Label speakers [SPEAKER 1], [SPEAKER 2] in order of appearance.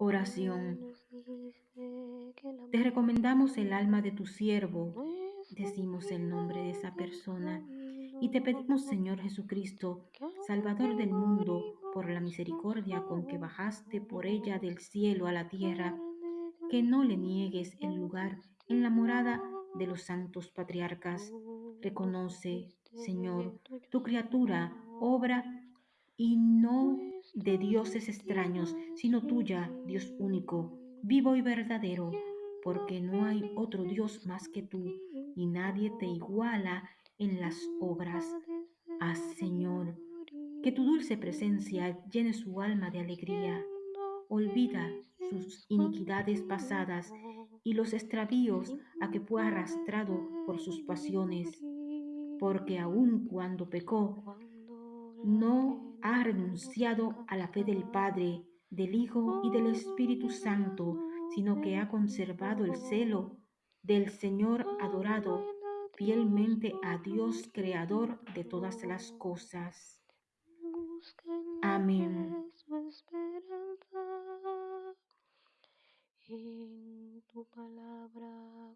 [SPEAKER 1] Oración. Te recomendamos el alma de tu siervo, decimos el nombre de esa persona, y te pedimos, Señor Jesucristo, Salvador del mundo, por la misericordia con que bajaste por ella del cielo a la tierra, que no le niegues el lugar en la morada de los santos patriarcas. Reconoce, Señor, tu criatura, obra y no de dioses extraños, sino tuya, Dios único, vivo y verdadero, porque no hay otro Dios más que tú, y nadie te iguala en las obras. Haz, Señor, que tu dulce presencia llene su alma de alegría. Olvida sus iniquidades pasadas y los extravíos a que fue arrastrado por sus pasiones, porque aun cuando pecó, no ha renunciado a la fe del Padre, del Hijo y del Espíritu Santo, sino que ha conservado el celo del Señor adorado fielmente a Dios creador de todas las cosas. Amén.
[SPEAKER 2] En tu palabra